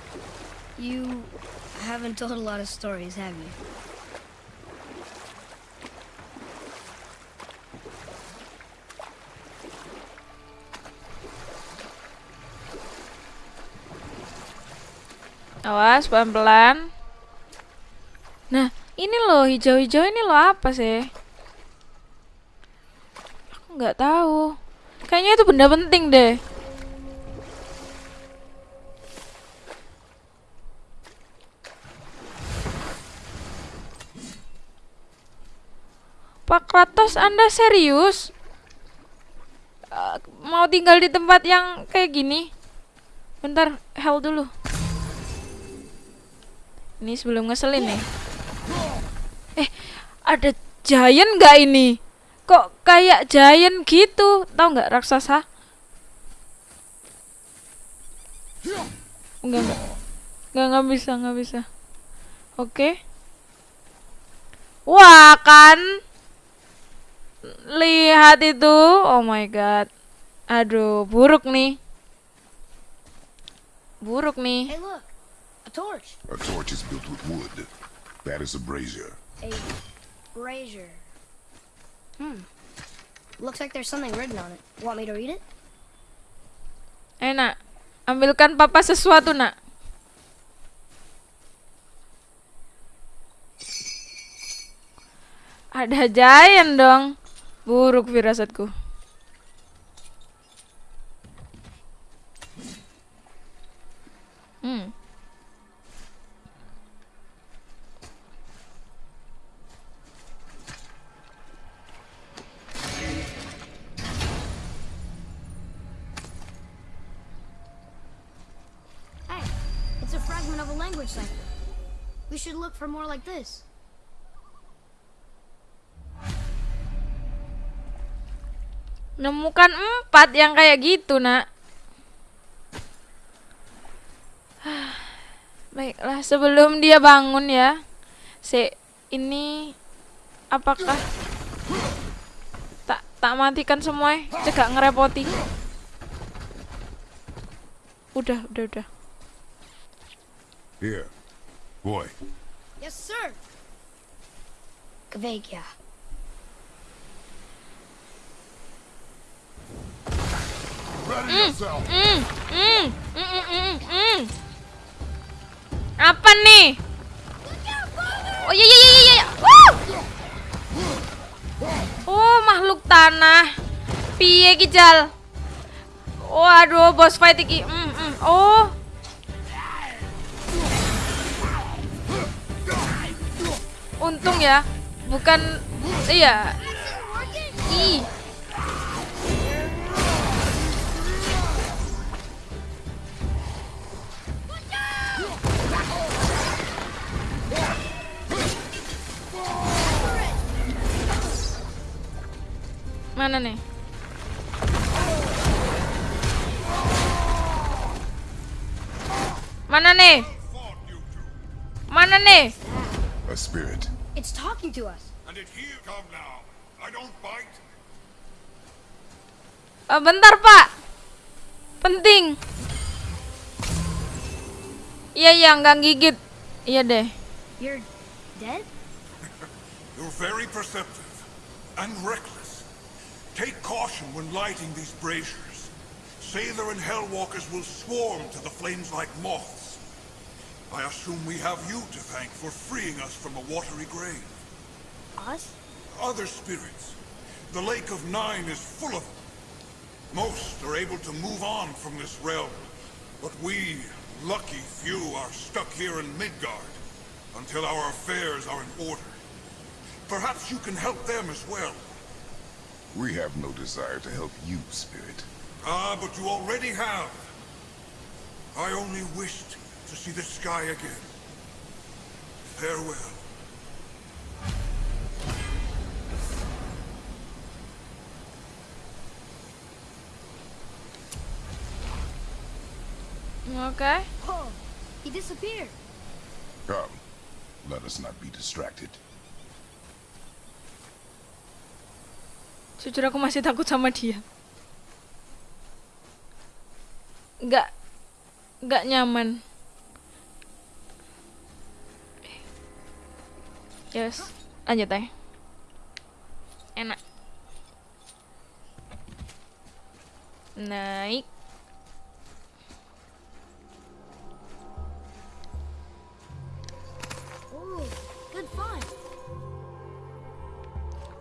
Speaker 3: You haven't told a lot of stories, have you?
Speaker 2: Awas pelan-pelan. Nah, ini loh hijau-hijau ini loh apa sih? Aku nggak tahu. Kayaknya itu benda penting deh. Pak Kratos, Anda serius? Eh, mau tinggal di tempat yang kayak gini? Bentar, hell dulu. Ini sebelum ngeselin nih. Eh, ada giant nggak ini? Kok kayak giant gitu? Tahu nggak raksasa? Enggak, enggak. Enggak, enggak bisa, enggak bisa. Oke. Wah, kan? Lihat itu. Oh my god. Aduh, buruk nih. Buruk nih.
Speaker 3: Hey, look! A torch!
Speaker 5: A torch is built with wood. That is a brazier.
Speaker 3: A brazier. Hmm. Looks like there's something written on it. Want me to read it?
Speaker 2: Enak. Ambilkan papa sesuatu, nak. Ada giant dong. Buruk firasatku. Hmm.
Speaker 3: Language cipher. We should look for more like this.
Speaker 2: Menemukan empat yang kayak gitu, nak. Baiklah, sebelum dia bangun ya. Si ini apakah tak tak matikan semua? ya? Cegak ngerepoti. Udah, udah, udah.
Speaker 5: Here. Boy,
Speaker 3: Yes, sir. Kvekia.
Speaker 5: ready yourself.
Speaker 2: Mm, mm, mm, mm, mm. Apa nih? Oh iya iya iya iya. Oh makhluk tanah. Piye kijal? Waduh, boss fight iki. Mm, mm. Oh. Untung ya, bukan iya. Ih. Mana nih? Mana nih? Mana nih?
Speaker 5: A spirit.
Speaker 3: It's talking to us.
Speaker 7: And it here come now. I don't bite.
Speaker 2: Eh, bentar pak Penting Iya iya nggak gigit Iya deh
Speaker 3: You're dead?
Speaker 7: You're very perceptive and reckless. Take caution when lighting these braziers. Sailor and Hellwalkers will swarm to the flames like moths. I assume we have you to thank for freeing us from a watery grave.
Speaker 3: Us?
Speaker 7: Other spirits. The Lake of Nine is full of them. Most are able to move on from this realm, but we, lucky few, are stuck here in Midgard until our affairs are in order. Perhaps you can help them as well.
Speaker 5: We have no desire to help you, spirit.
Speaker 7: Ah, but you already have. I only wished to see the sky again. Farewell.
Speaker 2: Oke
Speaker 3: Whoa, he disappeared.
Speaker 5: Come, let us not be distracted.
Speaker 2: Jujur aku masih takut sama dia. Nggak Nggak nyaman. Yes Lanjut ya Enak. Naik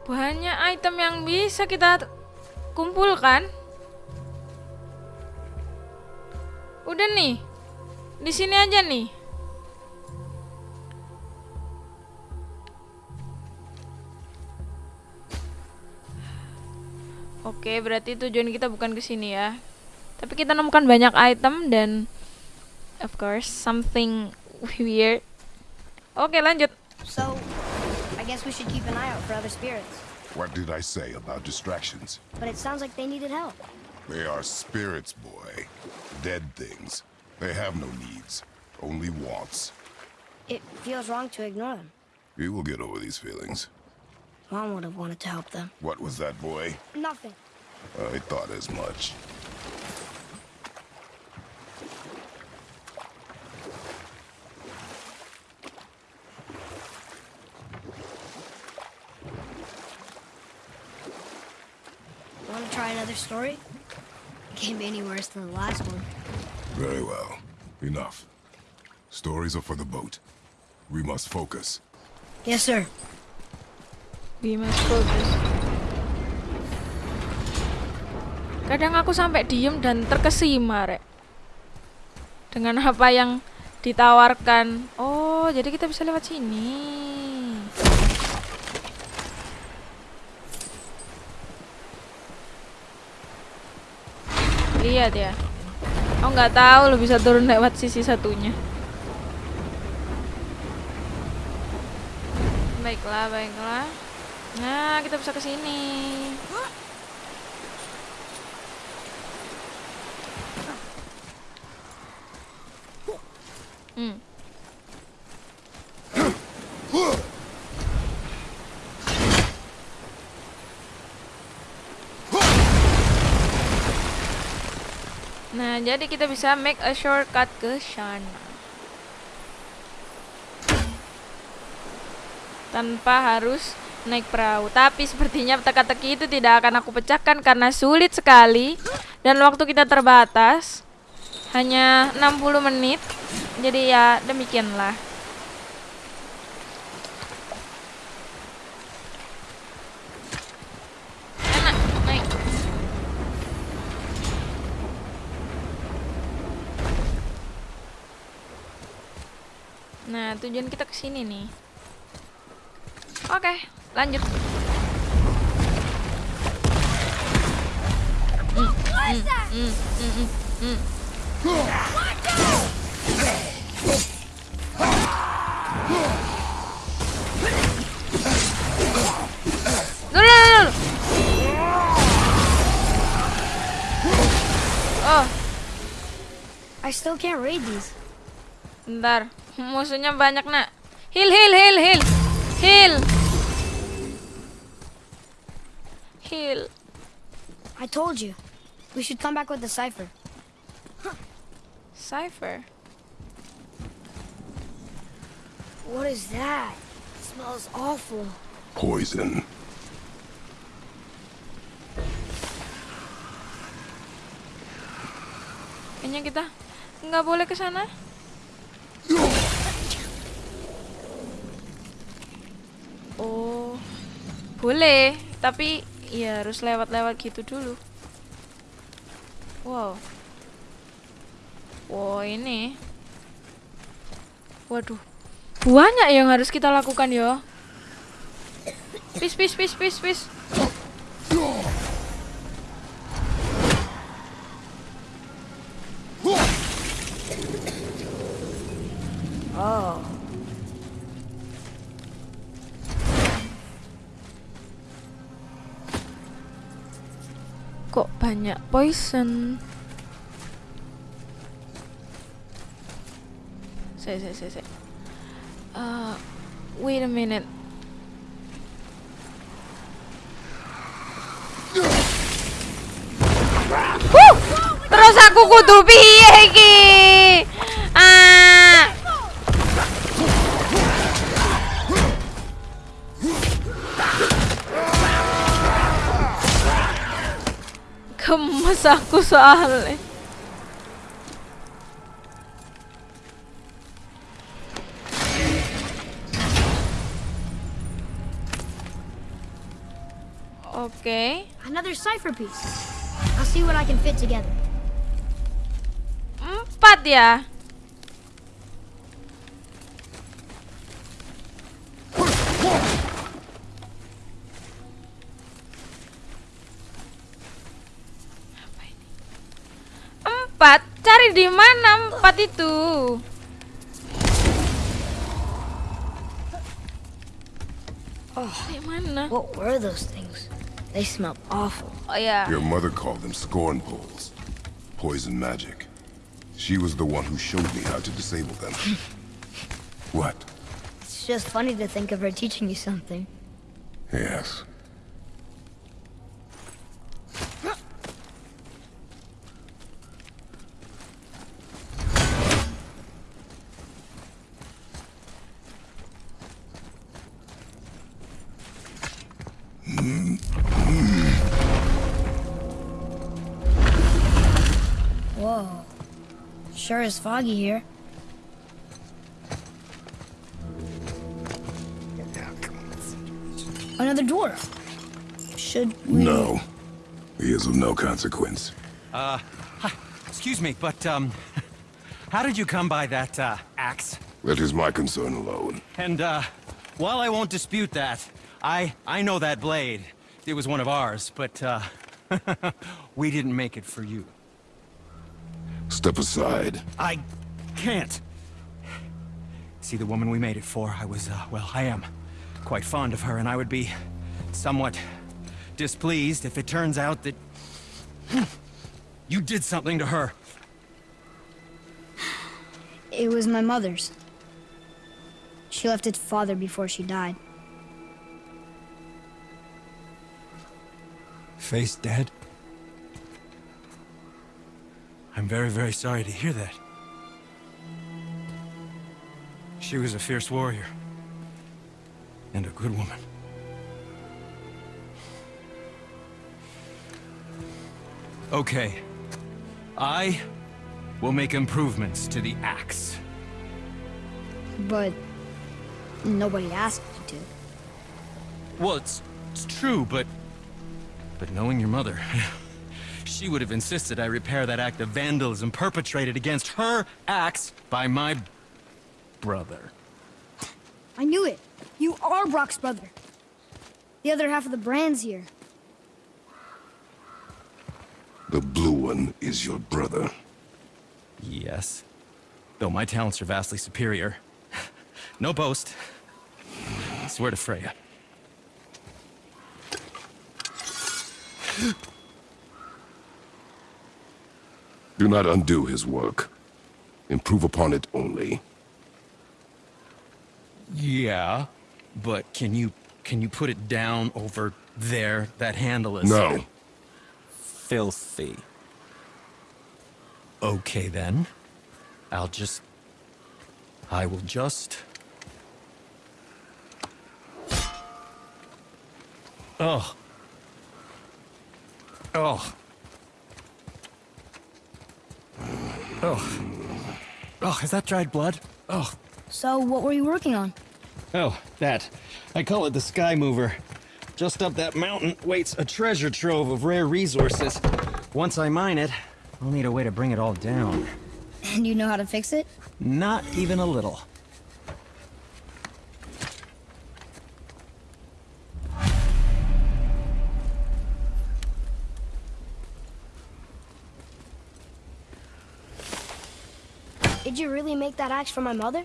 Speaker 2: Banyak item yang bisa kita kumpulkan. Udah nih. Di sini aja nih. Oke, berarti tujuan kita bukan ke sini ya. Tapi kita nemukan banyak item dan of course something weird. Oke, lanjut.
Speaker 3: So, I guess we should keep an eye out for other spirits.
Speaker 5: What did I say about distractions?
Speaker 3: But it sounds like they needed help.
Speaker 5: They are spirits, boy. Dead things. They have no needs, only wants.
Speaker 3: It feels wrong to ignore them.
Speaker 5: You will get over these feelings.
Speaker 3: Mom would have wanted to help them.
Speaker 5: What was that, boy?
Speaker 3: Nothing.
Speaker 5: I thought as much.
Speaker 3: Story? Can't be any worse than the last one.
Speaker 5: Very well. Enough. Stories are for the boat. We must focus.
Speaker 3: Yes, sir.
Speaker 2: We must focus. Kadang aku sampai diem dan terkesima, Rek. Dengan apa yang ditawarkan. Oh, jadi kita bisa lewat sini. Lihat ya. Oh, nggak tahu lo bisa turun lewat sisi satunya. Baiklah, baiklah. Nah, kita bisa ke sini. Hmm. Nah, jadi kita bisa make a shortcut ke sana. Tanpa harus naik perahu. Tapi sepertinya teka-teki itu tidak akan aku pecahkan karena sulit sekali dan waktu kita terbatas. Hanya 60 menit. Jadi ya demikianlah. Enak, naik. Nah, tujuan kita ke sini nih. Oke, lanjut. Mm, mm, mm. Oh,
Speaker 3: I still can't read these.
Speaker 2: Bentar, musuhnya banyak nak. Heal, heal, heal, heal, heal, heal.
Speaker 3: I told you. We should come back with the cipher.
Speaker 2: Cipher.
Speaker 3: What is that? It smells awful.
Speaker 5: Poison.
Speaker 2: Kayaknya kita nggak boleh ke sana. Oh, boleh, tapi ya harus lewat-lewat gitu dulu. Wow. Wow, ini. Waduh. Banyak yang harus kita lakukan yo. Pis, pis, pis, pis, pis. Banyak poison? Saya, saya, saya, saya. Uh, wait a minute. Huh! Terus aku kudu piye iki? Aku soalnya. Oke.
Speaker 3: Another cipher piece. I'll see what I can fit together.
Speaker 2: Empat ya. Empat. Cari di mana empat itu?
Speaker 3: Oh,
Speaker 2: Di mana?
Speaker 3: what were those things? They smell awful.
Speaker 2: Oh yeah
Speaker 5: Your mother called them scorn poles. Poison magic. She was the one who showed me how to disable them. what?
Speaker 3: It's just funny to think of her teaching you something.
Speaker 5: Yes.
Speaker 3: Sure is foggy here. Another dwarf. Should we...
Speaker 5: No. He is of no consequence.
Speaker 8: Uh, hi. Excuse me, but, um, how did you come by that, uh, axe?
Speaker 5: That is my concern alone.
Speaker 8: And, uh, while I won't dispute that, I, I know that blade. It was one of ours, but, uh, we didn't make it for you.
Speaker 5: Step aside.
Speaker 8: I can't. See, the woman we made it for, I was, uh, well, I am quite fond of her, and I would be somewhat displeased if it turns out that you did something to her.
Speaker 3: It was my mother's. She left its father before she died.
Speaker 8: Face dead? I'm very, very sorry to hear that. She was a fierce warrior. And a good woman. Okay. I will make improvements to the axe.
Speaker 3: But nobody asked you to.
Speaker 8: Well, it's, it's true, but... But knowing your mother... she would have insisted I repair that act of vandalism perpetrated against her axe by my... brother.
Speaker 3: I knew it. You are Brock's brother. The other half of the brand's here.
Speaker 5: The blue one is your brother.
Speaker 8: Yes. Though my talents are vastly superior. no boast. I swear to Freya.
Speaker 5: Do not undo his work. Improve upon it only.
Speaker 8: Yeah, but can you can you put it down over there? That handle is
Speaker 5: No.
Speaker 8: filthy. Okay then. I'll just I will just Oh. Oh. Oh. Oh, is that dried blood? Oh.
Speaker 3: So, what were you working on?
Speaker 8: Oh, that. I call it the Sky Mover. Just up that mountain waits a treasure trove of rare resources. Once I mine it, I'll need a way to bring it all down.
Speaker 3: And you know how to fix it?
Speaker 8: Not even a little.
Speaker 3: Make that axe for my mother?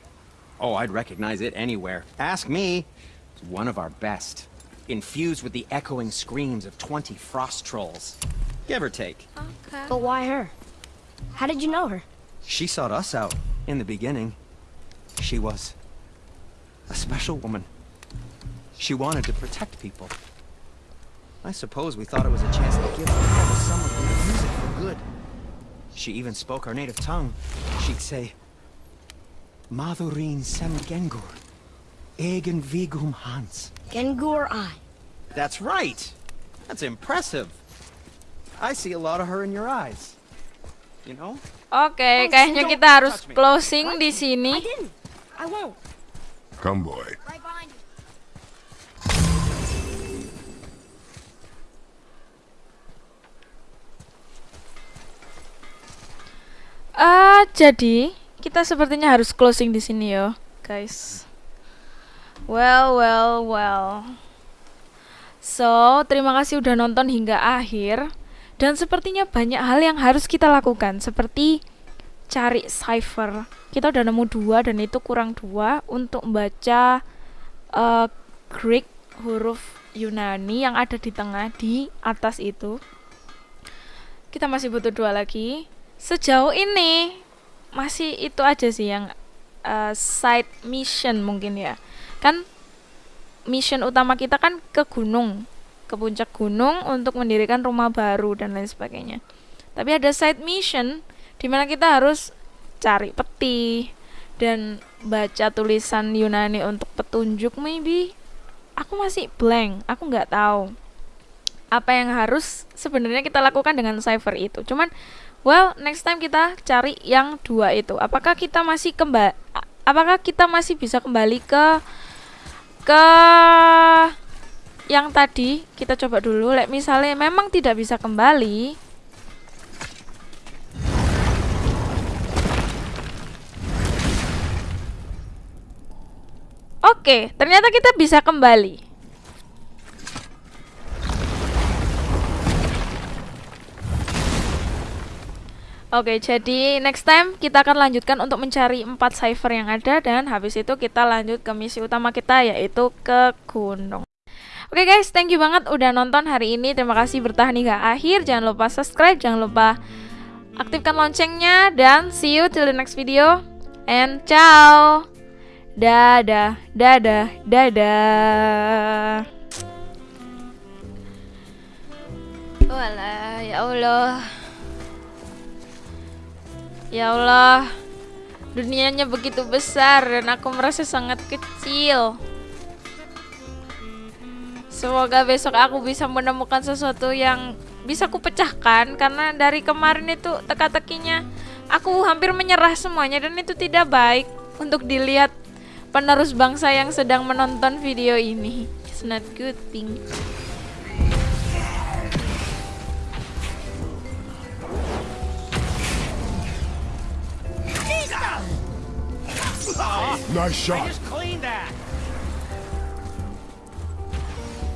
Speaker 9: Oh, I'd recognize it anywhere. Ask me. It's one of our best. Infused with the echoing screams of 20 frost trolls. Give or take.
Speaker 3: But why her? How did you know her?
Speaker 9: She sought us out in the beginning. She was a special woman. She wanted to protect people. I suppose we thought it was a chance to give the devil some of the music for good. She even spoke our native tongue. She'd say, Madurin sem gengur, egen vigum hans.
Speaker 3: Gengur I.
Speaker 9: That's right. That's impressive. I see a lot of her in your eyes. You know?
Speaker 2: Oke,
Speaker 3: Oh,
Speaker 2: kayaknya
Speaker 3: don't
Speaker 2: kita harus closing di
Speaker 3: I
Speaker 2: sini.
Speaker 3: I won't.
Speaker 5: Come, boy.
Speaker 3: Right behind.
Speaker 2: Ah, jadi kita sepertinya harus closing di sini yo, guys. Well, well, well. So, terima kasih udah nonton hingga akhir. Dan sepertinya banyak hal yang harus kita lakukan, seperti cari cipher. Kita udah nemu dua dan itu kurang dua untuk membaca eh, Greek huruf Yunani yang ada di tengah di atas itu. Kita masih butuh dua lagi. Sejauh ini masih itu aja sih yang eh, side mission mungkin ya. Kan mission utama kita kan ke gunung, ke puncak gunung untuk mendirikan rumah baru dan lain sebagainya. Tapi ada side mission di mana kita harus cari peti dan baca tulisan Yunani untuk petunjuk maybe. Aku masih blank, aku nggak tahu apa yang harus sebenarnya kita lakukan dengan cipher itu. Cuman well, next time kita cari yang dua itu. Apakah kita masih kembali apakah kita masih bisa kembali ke ke yang tadi kita coba dulu like misalnya memang tidak bisa kembali Oke, ternyata kita bisa kembali. Oke, jadi next time kita akan lanjutkan untuk mencari empat cipher yang ada dan habis itu kita lanjut ke misi utama kita yaitu ke gunung. Oke guys, thank you banget udah nonton hari ini. Terima kasih bertahan hingga akhir. Jangan lupa subscribe, jangan lupa aktifkan loncengnya dan see you till the next video. And ciao. Dadah, dadah, dadah. Walah, ya Allah. Ya Allah, dunianya begitu besar dan aku merasa sangat kecil. Semoga besok aku bisa menemukan sesuatu yang bisa kupecahkan karena dari kemarin itu teka-tekinya aku hampir menyerah semuanya dan itu tidak baik untuk dilihat penerus bangsa yang sedang menonton video ini. It's not good thing.
Speaker 5: Nice shot.
Speaker 9: Clean that.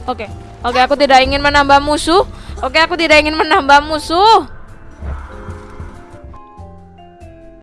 Speaker 2: Oke. Oke, aku tidak ingin menambah musuh. Oke, aku tidak ingin menambah musuh.